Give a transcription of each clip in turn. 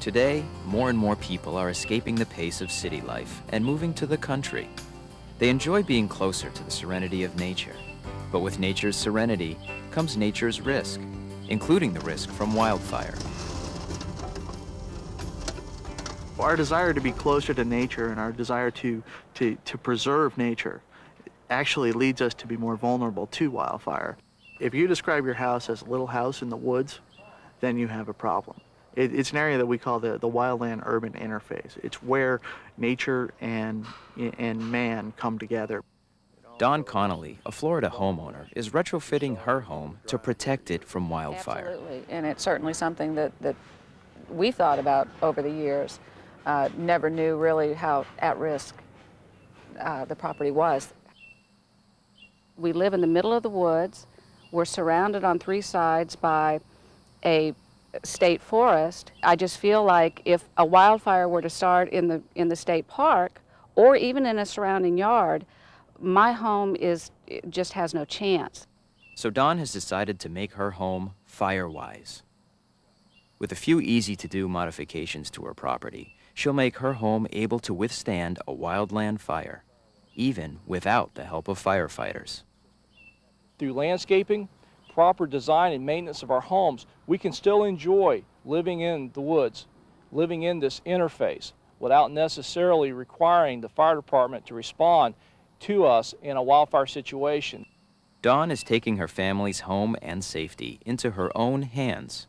Today, more and more people are escaping the pace of city life and moving to the country. They enjoy being closer to the serenity of nature. But with nature's serenity comes nature's risk, including the risk from wildfire. Our desire to be closer to nature and our desire to, to, to preserve nature actually leads us to be more vulnerable to wildfire. If you describe your house as a little house in the woods, then you have a problem. It, it's an area that we call the, the wildland urban interface. It's where nature and, and man come together. Dawn Connolly, a Florida homeowner, is retrofitting her home to protect it from wildfire. Absolutely, and it's certainly something that, that we thought about over the years. Uh, never knew really how at risk uh, the property was. We live in the middle of the woods. We're surrounded on three sides by a state forest. I just feel like if a wildfire were to start in the, in the state park or even in a surrounding yard, my home is, just has no chance. So Dawn has decided to make her home fire-wise. With a few easy-to-do modifications to her property, she'll make her home able to withstand a wildland fire, even without the help of firefighters. Through landscaping, proper design and maintenance of our homes, we can still enjoy living in the woods, living in this interface without necessarily requiring the fire department to respond to us in a wildfire situation. Dawn is taking her family's home and safety into her own hands.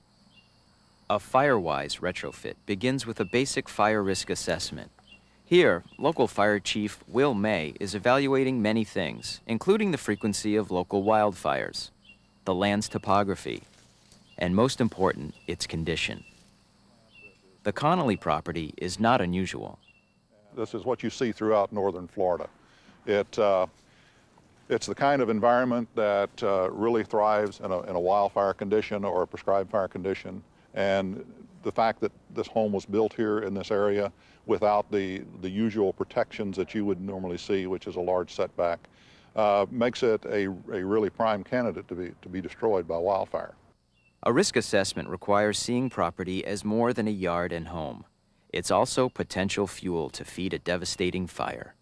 A FireWise retrofit begins with a basic fire risk assessment. Here, local fire chief Will May is evaluating many things, including the frequency of local wildfires, the land's topography, and most important, its condition. The Connolly property is not unusual. This is what you see throughout northern Florida. It, uh, it's the kind of environment that uh, really thrives in a, in a wildfire condition or a prescribed fire condition. And the fact that this home was built here in this area without the, the usual protections that you would normally see, which is a large setback, uh, makes it a, a really prime candidate to be, to be destroyed by wildfire. A risk assessment requires seeing property as more than a yard and home. It's also potential fuel to feed a devastating fire.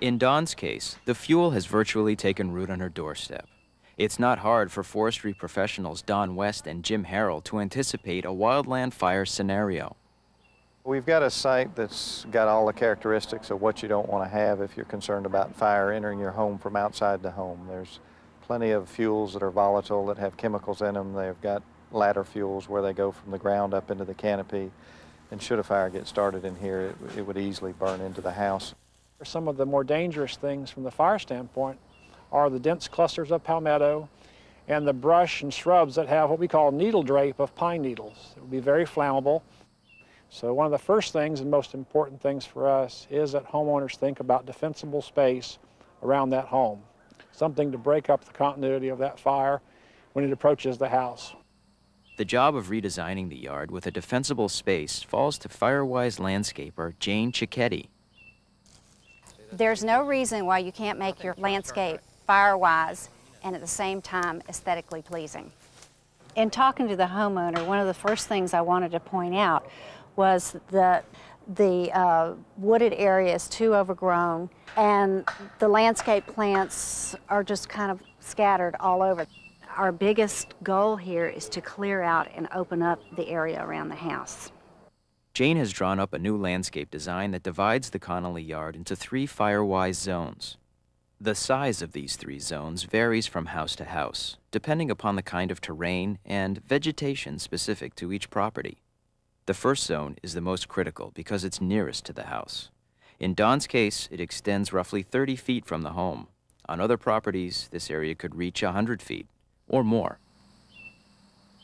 In Dawn's case, the fuel has virtually taken root on her doorstep. It's not hard for forestry professionals Don West and Jim Harrell to anticipate a wildland fire scenario. We've got a site that's got all the characteristics of what you don't want to have if you're concerned about fire entering your home from outside the home. There's plenty of fuels that are volatile that have chemicals in them. They've got ladder fuels where they go from the ground up into the canopy. And should a fire get started in here, it, it would easily burn into the house. Some of the more dangerous things from the fire standpoint are the dense clusters of palmetto and the brush and shrubs that have what we call needle drape of pine needles. It would be very flammable. So one of the first things and most important things for us is that homeowners think about defensible space around that home, something to break up the continuity of that fire when it approaches the house. The job of redesigning the yard with a defensible space falls to Firewise landscaper Jane Cicchetti. There's no reason why you can't make your landscape fire-wise and at the same time aesthetically pleasing. In talking to the homeowner, one of the first things I wanted to point out was that the uh, wooded area is too overgrown and the landscape plants are just kind of scattered all over. Our biggest goal here is to clear out and open up the area around the house. Jane has drawn up a new landscape design that divides the Connolly yard into three Firewise zones. The size of these three zones varies from house to house, depending upon the kind of terrain and vegetation specific to each property. The first zone is the most critical because it's nearest to the house. In Dawn's case, it extends roughly 30 feet from the home. On other properties, this area could reach 100 feet or more.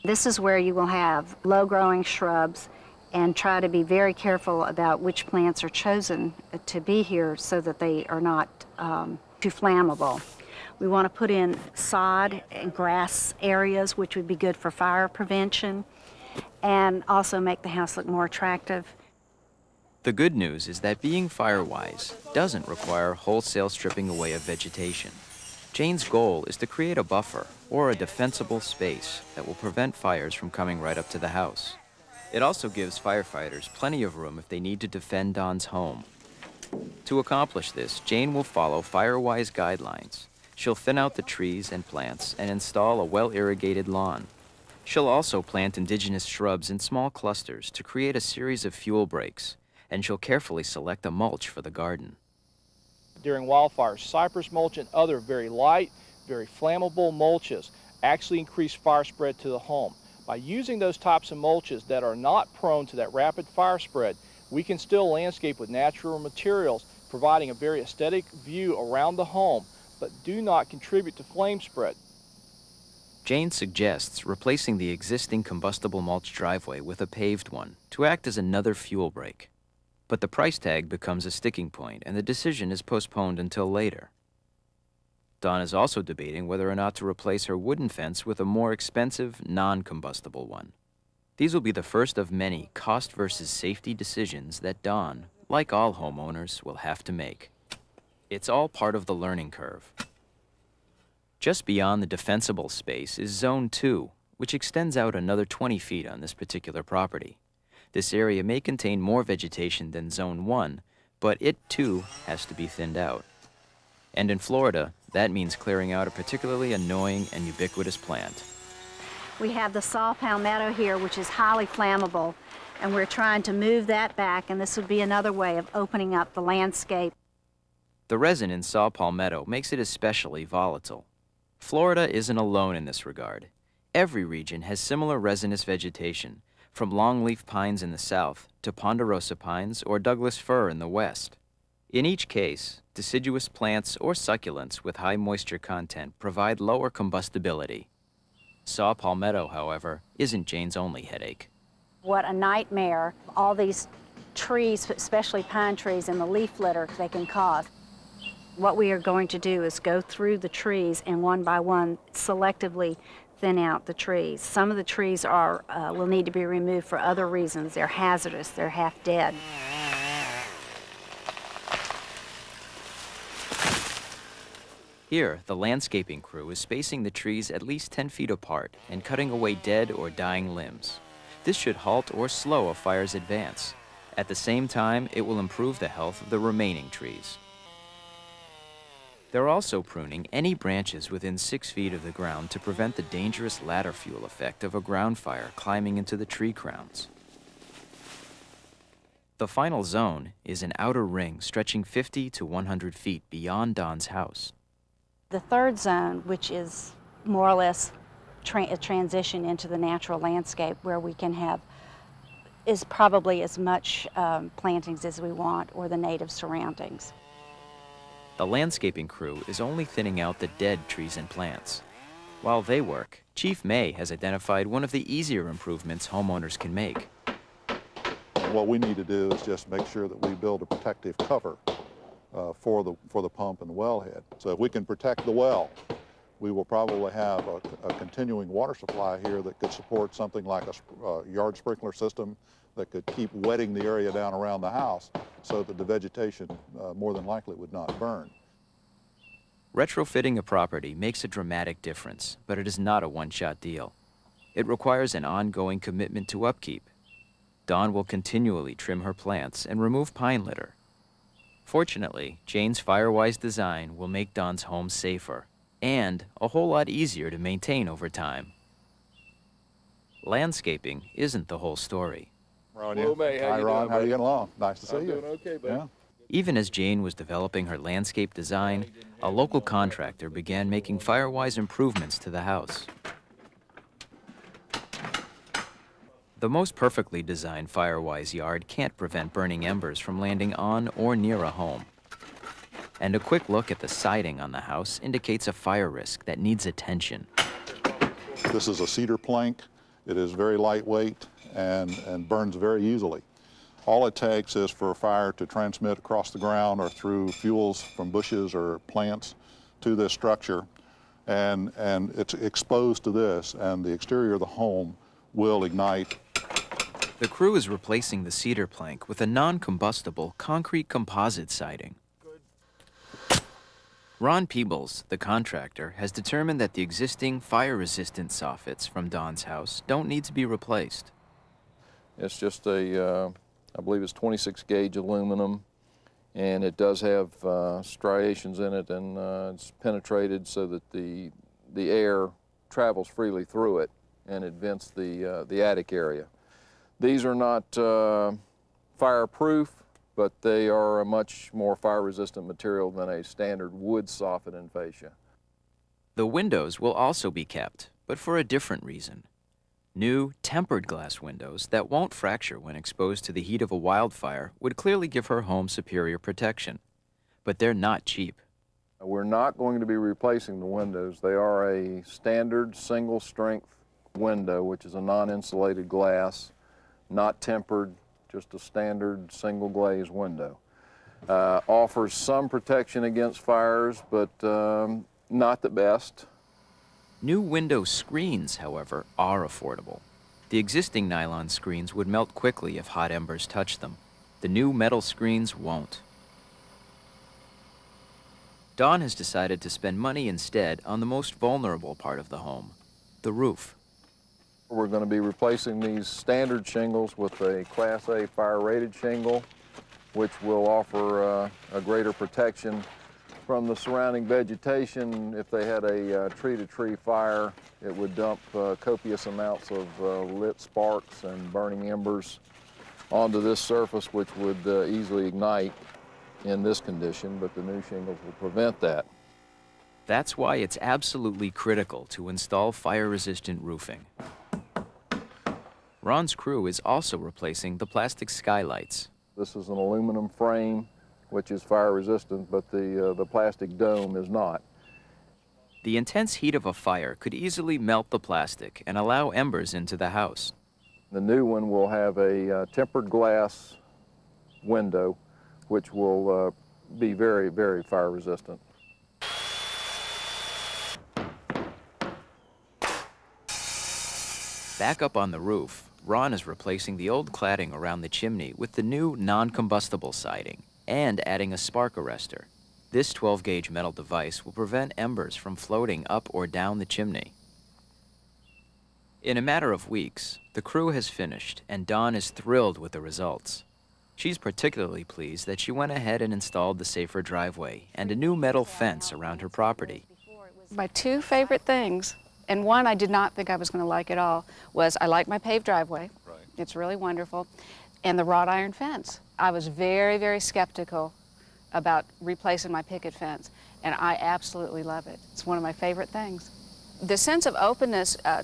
This is where you will have low-growing shrubs and try to be very careful about which plants are chosen to be here so that they are not um, too flammable. We want to put in sod and grass areas, which would be good for fire prevention, and also make the house look more attractive. The good news is that being fire-wise doesn't require wholesale stripping away of vegetation. Jane's goal is to create a buffer or a defensible space that will prevent fires from coming right up to the house. It also gives firefighters plenty of room if they need to defend Dawn's home. To accomplish this, Jane will follow Firewise guidelines. She'll thin out the trees and plants and install a well-irrigated lawn. She'll also plant indigenous shrubs in small clusters to create a series of fuel breaks, and she'll carefully select a mulch for the garden. During wildfires, cypress mulch and other very light, very flammable mulches actually increase fire spread to the home. By using those types of mulches that are not prone to that rapid fire spread, we can still landscape with natural materials, providing a very aesthetic view around the home, but do not contribute to flame spread. Jane suggests replacing the existing combustible mulch driveway with a paved one to act as another fuel break. But the price tag becomes a sticking point and the decision is postponed until later. Dawn is also debating whether or not to replace her wooden fence with a more expensive, non-combustible one. These will be the first of many cost versus safety decisions that Dawn, like all homeowners, will have to make. It's all part of the learning curve. Just beyond the defensible space is Zone 2, which extends out another 20 feet on this particular property. This area may contain more vegetation than Zone 1, but it too has to be thinned out. And in Florida, that means clearing out a particularly annoying and ubiquitous plant. We have the saw palmetto here, which is highly flammable, and we're trying to move that back, and this would be another way of opening up the landscape. The resin in saw palmetto makes it especially volatile. Florida isn't alone in this regard. Every region has similar resinous vegetation, from longleaf pines in the south to ponderosa pines or Douglas fir in the west. In each case, deciduous plants or succulents with high moisture content provide lower combustibility. Saw palmetto, however, isn't Jane's only headache. What a nightmare all these trees, especially pine trees, and the leaf litter they can cause. What we are going to do is go through the trees and one by one selectively thin out the trees. Some of the trees are uh, will need to be removed for other reasons. They're hazardous, they're half dead. Here, the landscaping crew is spacing the trees at least 10 feet apart and cutting away dead or dying limbs. This should halt or slow a fire's advance. At the same time, it will improve the health of the remaining trees. They're also pruning any branches within six feet of the ground to prevent the dangerous ladder fuel effect of a ground fire climbing into the tree crowns. The final zone is an outer ring stretching 50 to 100 feet beyond Dawn's house. The third zone, which is more or less tra a transition into the natural landscape where we can have is probably as much um, plantings as we want or the native surroundings. The landscaping crew is only thinning out the dead trees and plants. While they work, Chief May has identified one of the easier improvements homeowners can make. What we need to do is just make sure that we build a protective cover uh, for, the, for the pump and the wellhead. So if we can protect the well, we will probably have a, a continuing water supply here that could support something like a uh, yard sprinkler system that could keep wetting the area down around the house so that the vegetation uh, more than likely would not burn. Retrofitting a property makes a dramatic difference, but it is not a one-shot deal. It requires an ongoing commitment to upkeep. Dawn will continually trim her plants and remove pine litter. Fortunately, Jane's Firewise design will make Dawn's home safer and a whole lot easier to maintain over time. Landscaping isn't the whole story. Ron, Hello, May. How Hi, you Ron. doing, How are you buddy? getting along? Nice to see I'm you. doing okay, buddy. Yeah. Even as Jane was developing her landscape design, a local contractor began making Firewise improvements to the house. The most perfectly designed Firewise yard can't prevent burning embers from landing on or near a home. And a quick look at the siding on the house indicates a fire risk that needs attention. This is a cedar plank. It is very lightweight and, and burns very easily. All it takes is for a fire to transmit across the ground or through fuels from bushes or plants to this structure. And, and it's exposed to this, and the exterior of the home will ignite The crew is replacing the cedar plank with a non-combustible concrete composite siding. Ron Peebles, the contractor, has determined that the existing fire-resistant soffits from Dawn's house don't need to be replaced. It's just a, uh, I believe it's 26 gauge aluminum, and it does have uh, striations in it, and uh, it's penetrated so that the the air travels freely through it, and it vents the uh, the attic area. These are not uh, fireproof, but they are a much more fire-resistant material than a standard wood soffit and fascia. The windows will also be kept, but for a different reason. New, tempered glass windows that won't fracture when exposed to the heat of a wildfire would clearly give her home superior protection. But they're not cheap. We're not going to be replacing the windows. They are a standard single strength window, which is a non-insulated glass, not tempered, just a standard single glaze window. Uh, offers some protection against fires, but um, not the best. New window screens, however, are affordable. The existing nylon screens would melt quickly if hot embers touched them. The new metal screens won't. Dawn has decided to spend money instead on the most vulnerable part of the home, the roof. We're going to be replacing these standard shingles with a Class A fire-rated shingle, which will offer uh, a greater protection from the surrounding vegetation. If they had a uh, tree-to-tree fire, it would dump uh, copious amounts of uh, lit sparks and burning embers onto this surface, which would uh, easily ignite in this condition, but the new shingles will prevent that. That's why it's absolutely critical to install fire-resistant roofing. Ron's crew is also replacing the plastic skylights. This is an aluminum frame, which is fire resistant, but the, uh, the plastic dome is not. The intense heat of a fire could easily melt the plastic and allow embers into the house. The new one will have a uh, tempered glass window, which will uh, be very, very fire resistant. Back up on the roof, Ron is replacing the old cladding around the chimney with the new non-combustible siding and adding a spark arrestor. This 12-gauge metal device will prevent embers from floating up or down the chimney. In a matter of weeks, the crew has finished and Dawn is thrilled with the results. She's particularly pleased that she went ahead and installed the safer driveway and a new metal fence around her property. My two favorite things, and one I did not think I was going to like at all, was I like my paved driveway. Right. It's really wonderful. And the wrought iron fence. I was very, very skeptical about replacing my picket fence, and I absolutely love it. It's one of my favorite things. The sense of openness, uh,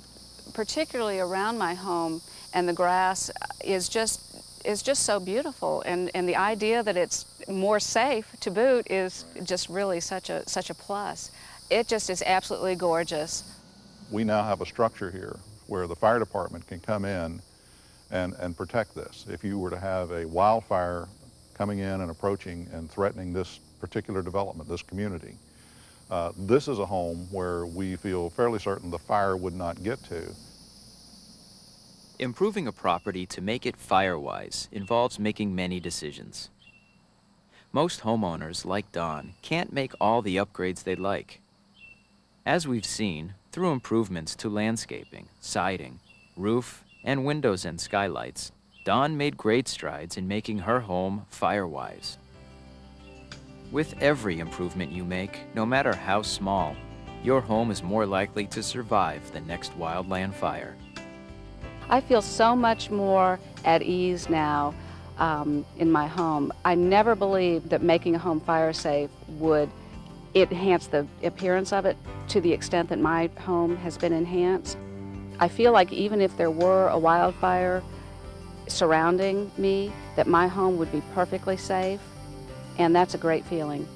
particularly around my home and the grass, uh, is just is just so beautiful, and and the idea that it's more safe to boot is just really such a such a plus. It just is absolutely gorgeous. We now have a structure here where the fire department can come in and, and protect this. If you were to have a wildfire coming in and approaching and threatening this particular development, this community, uh, this is a home where we feel fairly certain the fire would not get to. Improving a property to make it fire-wise involves making many decisions. Most homeowners, like Dawn, can't make all the upgrades they'd like. As we've seen, through improvements to landscaping, siding, roof, and windows and skylights, Dawn made great strides in making her home fire-wise. With every improvement you make, no matter how small, your home is more likely to survive the next wildland fire. I feel so much more at ease now um, in my home. I never believed that making a home fire safe would enhance the appearance of it to the extent that my home has been enhanced. I feel like even if there were a wildfire surrounding me, that my home would be perfectly safe, and that's a great feeling.